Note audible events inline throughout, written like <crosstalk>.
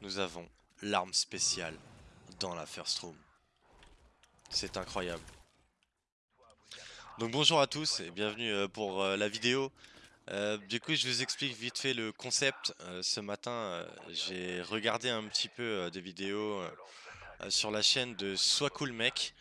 nous avons l'arme spéciale dans la First Room. C'est incroyable. Donc bonjour à tous et bienvenue euh, pour euh, la vidéo. Euh, du coup je vous explique vite fait le concept. ce matin j'ai regardé un petit peu des vidéos sur la chaîne de Soit Cool Mec.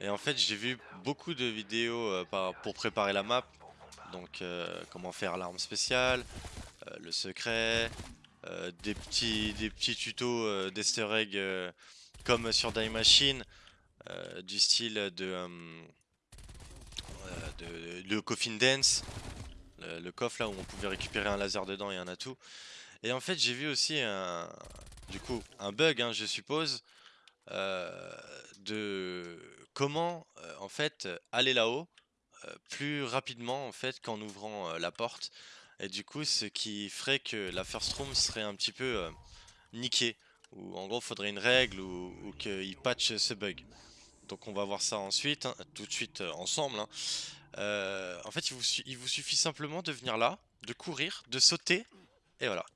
Et en fait j'ai vu beaucoup de vidéos pour préparer la map. Donc comment faire l'arme spéciale, le secret, des, petits, des petits tutos d'easter egg comme sur Die Machine, du style de le coffin dance, le, coffre là où on pouvait récupérer un laser dedans et un atout. Et en fait j'ai vu aussi un, du coup un bug hein, je suppose euh, de comment euh, en fait aller là-haut euh, plus rapidement en fait qu'en ouvrant la porte et du coup ce qui ferait que la first room serait un petit peu niquée ou en gros faudrait une règle ou, ou qu'il patch ce bug. Donc on va voir ça ensuite, hein, tout de suite euh, ensemble. Hein. Euh, en fait, il vous, suffit simplement de venir là, de courir, de sauter, et voilà.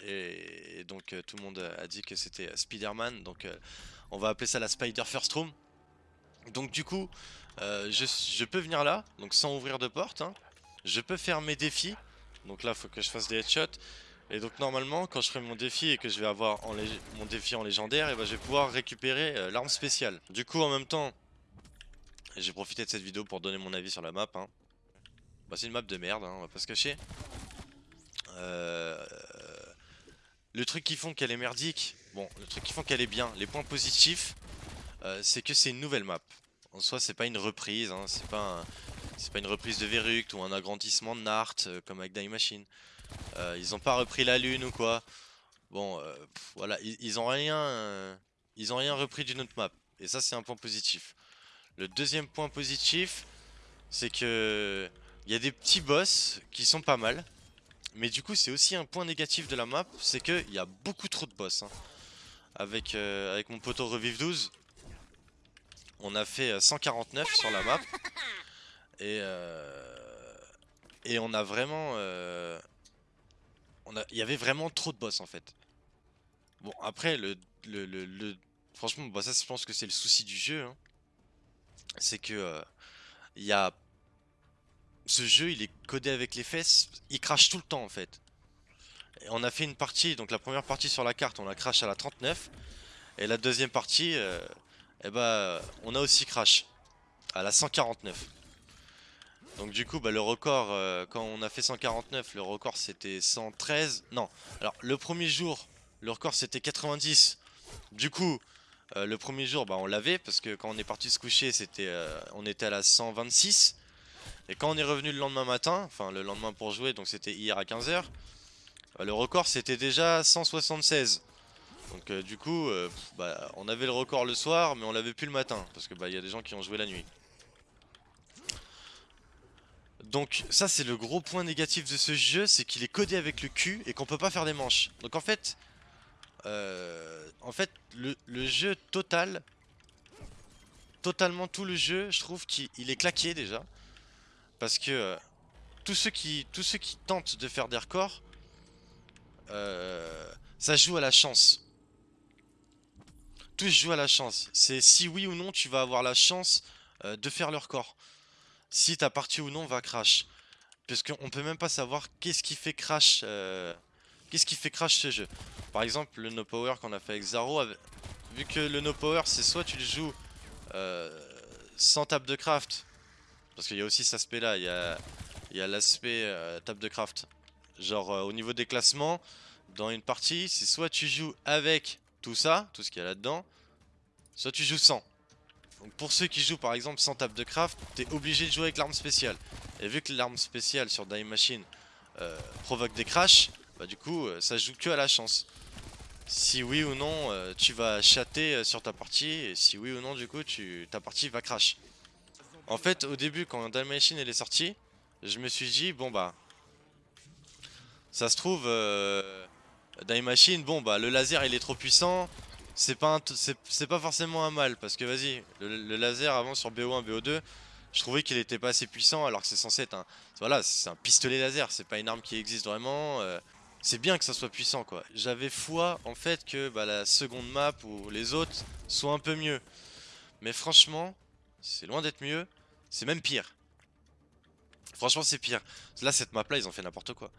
Et, donc euh, tout le monde a dit que c'était Spider-Man, donc on va appeler ça la Spider First Room. Donc du coup, je, peux venir là, donc sans ouvrir de porte. Hein. Je peux faire mes défis, donc là il faut que je fasse des headshots. Et donc normalement quand je ferai mon défi et que je vais avoir mon défi en légendaire, et ben, je vais pouvoir récupérer euh, l'arme spéciale. Du coup en même temps, j'ai profité de cette vidéo pour donner mon avis sur la map. Hein. Bah, c'est une map de merde, hein, on va pas se cacher. Euh, le truc qui font qu'elle est merdique, bon le truc qui font qu'elle est bien, les points positifs, euh, c'est que c'est une nouvelle map. En soi c'est pas une reprise, hein, c'est pas, pas une reprise de Veruct ou un agrandissement de Nart comme avec Die Machine. Euh, ils ont pas repris la lune ou quoi. Bon, euh, voilà, ils, ont rien, euh, ils ont rien repris d'une autre map. Et ça, c'est un point positif. Le deuxième point positif, c'est que il y a des petits boss qui sont pas mal. Mais du coup, c'est aussi un point négatif de la map, c'est qu'il y a beaucoup trop de boss. Hein. Avec, avec mon poteau Revive 12, on a fait 149 sur la map. Et, et on a vraiment il y avait vraiment trop de boss en fait. Bon après le, le, franchement bah ça je pense que c'est le souci du jeu. Hein. C'est que euh, il y a ce jeu il est codé avec les fesses, il crache tout le temps en fait. On a fait une partie, donc la première partie sur la carte on a crash à la 39 et la deuxième partie, euh, eh bah, on a aussi crash à la 149. Donc du coup bah, le record euh, quand on a fait 149 le record c'était 113 Non. Alors le premier jour le record c'était 90 Du coup euh, le premier jour bah, on l'avait parce que quand on est parti se coucher c'était euh, on était à la 126 Et quand on est revenu le lendemain matin Enfin le lendemain pour jouer donc c'était hier à 15h Le record c'était déjà 176 Donc du coup bah, on avait le record le soir mais on l'avait plus le matin Parce que bah il y a des gens qui ont joué la nuit donc ça c'est le gros point négatif de ce jeu, c'est qu'il est codé avec le cul et qu'on peut pas faire des manches. Donc en fait, euh, en fait le, jeu total, totalement tout le jeu, je trouve qu'il est claqué déjà. Parce que euh, tous, ceux qui, tous ceux qui tentent de faire des records, euh, ça joue à la chance. Tous jouent à la chance. C'est si oui ou non tu vas avoir la chance de faire le record si ta partie ou non va crash. Puisqu'on peut même pas savoir qu'est-ce qui fait crash euh, qu'est-ce qui fait crash ce jeu. Par exemple le no power qu'on a fait avec Zaro, vu que le no power c'est soit tu le joues euh, sans table de craft, parce qu'il y a aussi cet aspect là, il y a, l'aspect euh, table de craft. Genre au niveau des classements, dans une partie, c'est soit tu joues avec tout ça, tout ce qu'il y a là-dedans, soit tu joues sans. Donc pour ceux qui jouent par exemple sans table de craft, t'es obligé de jouer avec l'arme spéciale. Et vu que l'arme spéciale sur Die Machine euh, provoque des crashs, bah du coup euh, ça joue que à la chance. Si oui ou non euh, tu vas chatter sur ta partie, et si oui ou non du coup tu, ta partie va crash. En fait au début quand Die Machine elle est sortie, je me suis dit bon bah... Ça se trouve... Die Machine, bon bah le laser il est trop puissant, c'est pas, forcément un mal parce que vas-y, le, laser avant sur BO1, BO2, je trouvais qu'il était pas assez puissant alors que c'est censé être un, voilà, c'est un pistolet laser, c'est pas une arme qui existe vraiment. Euh, c'est bien que ça soit puissant quoi. J'avais foi en fait que bah, la seconde map ou les autres soient un peu mieux. Mais franchement, c'est loin d'être mieux, c'est même pire. Franchement c'est pire. Là cette map là ils ont fait n'importe quoi.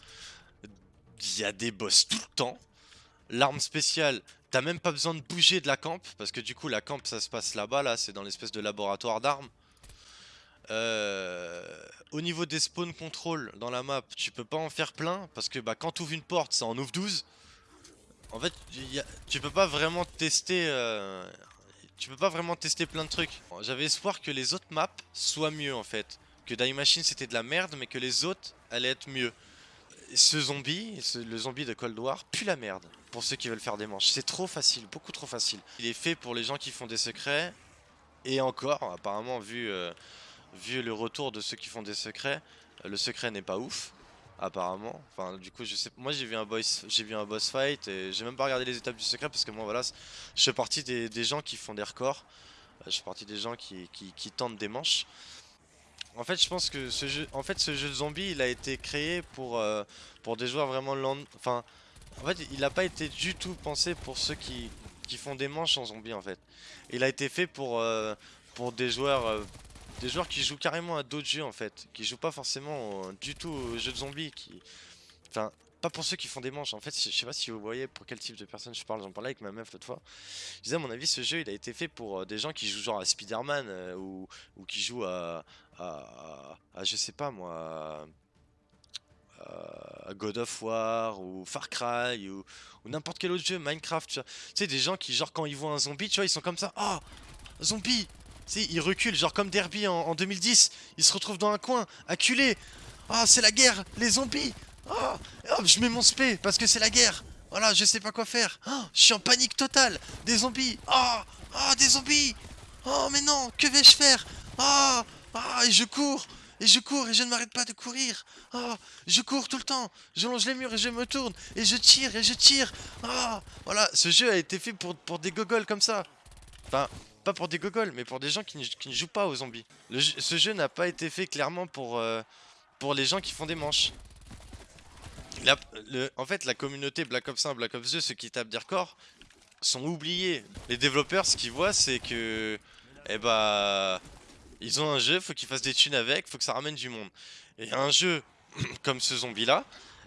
Il y a des boss tout le temps. L'arme spéciale, t'as même pas besoin de bouger de la camp. Parce que du coup la camp ça se passe là-bas là, c'est dans l'espèce de laboratoire d'armes. Euh, au niveau des spawn control dans la map, tu peux pas en faire plein parce que bah, quand tu une porte, ça en ouvre 12. En fait, tu peux pas vraiment tester. Euh, tu peux pas vraiment tester plein de trucs. J'avais espoir que les autres maps soient mieux en fait. Que Die Machine c'était de la merde, mais que les autres allaient être mieux. Ce zombie, le zombie de Cold War, pue la merde pour ceux qui veulent faire des manches. C'est trop facile, beaucoup trop facile. Il est fait pour les gens qui font des secrets. Et encore, apparemment, vu. Euh, vu le retour de ceux qui font des secrets, le secret n'est pas ouf apparemment. Enfin, du coup, je sais. Moi, j'ai vu un boss, j'ai vu un boss fight et j'ai même pas regardé les étapes du secret parce que moi, voilà, je fais partie des, gens qui font des records. Je fais partie des gens qui, qui, tentent des manches. En fait, je pense que ce jeu, en fait, ce jeu de zombie, il a été créé pour euh, pour des joueurs vraiment land. Enfin, en fait, il n'a pas été du tout pensé pour ceux qui, font des manches en zombie, en fait. Il a été fait pour pour des joueurs des joueurs qui jouent carrément à d'autres jeux en fait, qui jouent pas forcément du tout aux jeux de zombies, qui... Enfin, pas pour ceux qui font des manches, en fait, je sais pas si vous voyez pour quel type de personne je parle, j'en parlais avec ma meuf l'autre fois. Je disais à mon avis, ce jeu il a été fait pour euh, des gens qui jouent genre à Spider-Man euh, ou, qui jouent à, à, je sais pas moi, à God of War ou Far Cry ou, n'importe quel autre jeu, Minecraft, tu vois. Tu sais, des gens qui, genre, quand ils voient un zombie, tu vois, ils sont comme ça, oh, zombie, sais, il recule, genre comme Derby en, 2010. Il se retrouve dans un coin, acculé. Ah, c'est la guerre, les zombies. Ah, hop, je mets mon spé parce que c'est la guerre. Voilà, je sais pas quoi faire. Ah, je suis en panique totale. Des zombies. Ah, ah, des zombies. Oh, mais non, que vais-je faire? Ah, ah, et je cours. Et je cours et je ne m'arrête pas de courir. Ah, je cours tout le temps. Je longe les murs et je me tourne. Et je tire et je tire. Ah, voilà, ce jeu a été fait pour, pour des gogoles comme ça. Enfin, pas pour des gogoles, mais pour des gens qui ne, jouent pas aux zombies. ce jeu n'a pas été fait clairement pour, euh, pour les gens qui font des manches. En fait, la communauté Black Ops 1, Black Ops 2, ceux qui tapent des records, sont oubliés. Les développeurs, ce qu'ils voient, c'est que... Eh bah... Ils ont un jeu, faut qu'ils fassent des thunes avec, faut que ça ramène du monde. Et un jeu <clears throat> comme ce zombie-là,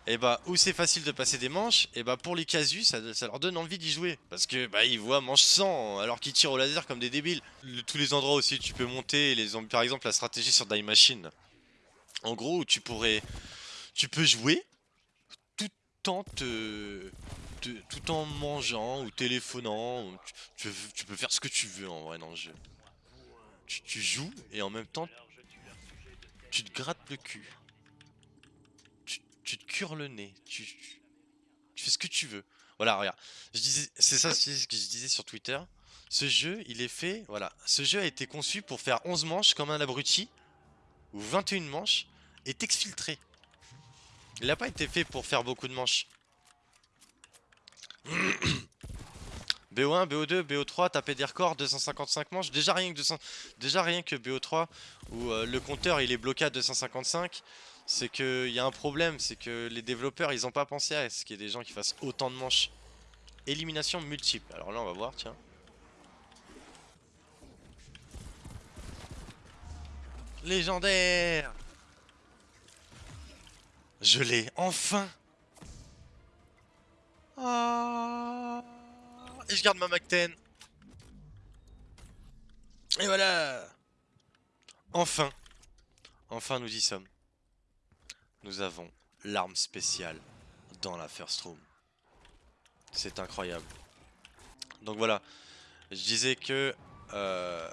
et bah où c'est facile de passer des manches, et bah pour les casus ça, leur donne envie d'y jouer. Parce que bah ils voient manche 100 alors qu'ils tirent au laser comme des débiles. tous les endroits aussi tu peux monter, les, par exemple la stratégie sur Die Machine. En gros tu pourrais, tu peux jouer te, tout en mangeant ou téléphonant, tu, peux faire ce que tu veux en vrai dans le jeu. tu joues et en même temps tu te grattes le cul tu te cures le nez, tu, fais ce que tu veux. Voilà, regarde. C'est ça ce que je disais sur Twitter. Ce jeu, il est fait, voilà. Ce jeu a été conçu pour faire 11 manches comme un abruti, ou 21 manches, et t'exfiltrer. Il n'a pas été fait pour faire beaucoup de manches. BO1, BO2, BO3, taper des records, 255 manches. Déjà rien que, 200... Déjà rien que BO3, où euh, le compteur il est bloqué à 255 c'est qu'il y a un problème, c'est que les développeurs ils ont pas pensé à ce qu'il y ait des gens qui fassent autant de manches. Élimination multiple, alors là on va voir, tiens. Légendaire Je l'ai, enfin ah. Et je garde ma Mac-10 Et voilà Enfin Enfin nous y sommes nous avons l'arme spéciale dans la first room. C'est incroyable. Donc voilà, je disais que... Euh,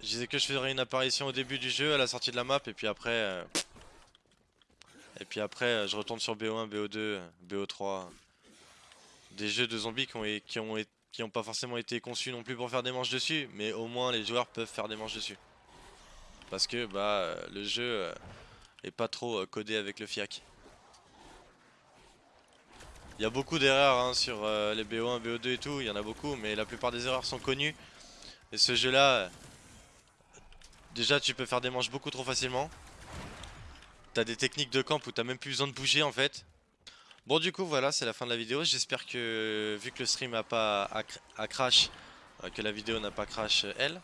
je disais que je ferais une apparition au début du jeu, à la sortie de la map, et puis après... Euh, et puis après, je retourne sur BO1, BO2, BO3. Des jeux de zombies qui ont, pas forcément été conçus non plus pour faire des manches dessus, mais au moins les joueurs peuvent faire des manches dessus. Parce que bah le jeu euh, et pas trop euh, codé avec le FIAC. Il y a beaucoup d'erreurs hein, sur euh, les BO1, BO2 et tout, il y en a beaucoup, mais la plupart des erreurs sont connues. Et ce jeu là, euh, déjà tu peux faire des manches beaucoup trop facilement. T'as des techniques de camp où t'as même plus besoin de bouger en fait. Bon du coup voilà c'est la fin de la vidéo, j'espère que vu que le stream a pas a, cr- a crash, euh, que la vidéo n'a pas crash euh, elle.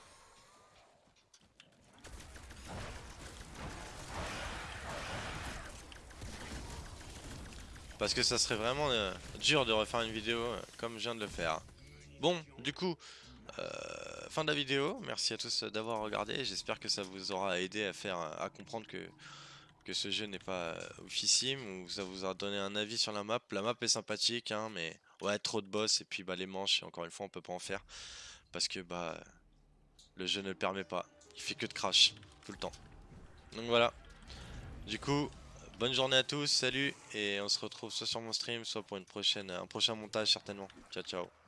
Parce que ça serait vraiment euh, dur de refaire une vidéo comme je viens de le faire. Bon du coup, fin de la vidéo, merci à tous d'avoir regardé, j'espère que ça vous aura aidé à faire, à comprendre que que ce jeu n'est pas oufissime ou ça vous a donné un avis sur la map. La map est sympathique, hein, mais ouais, trop de boss et puis bah les manches, encore une fois, on peut pas en faire parce que bah le jeu ne le permet pas. Il fait que de crash tout le temps. Donc voilà. Du coup, bonne journée à tous, salut et on se retrouve soit sur mon stream, soit pour une prochaine, un prochain montage certainement. Ciao ciao.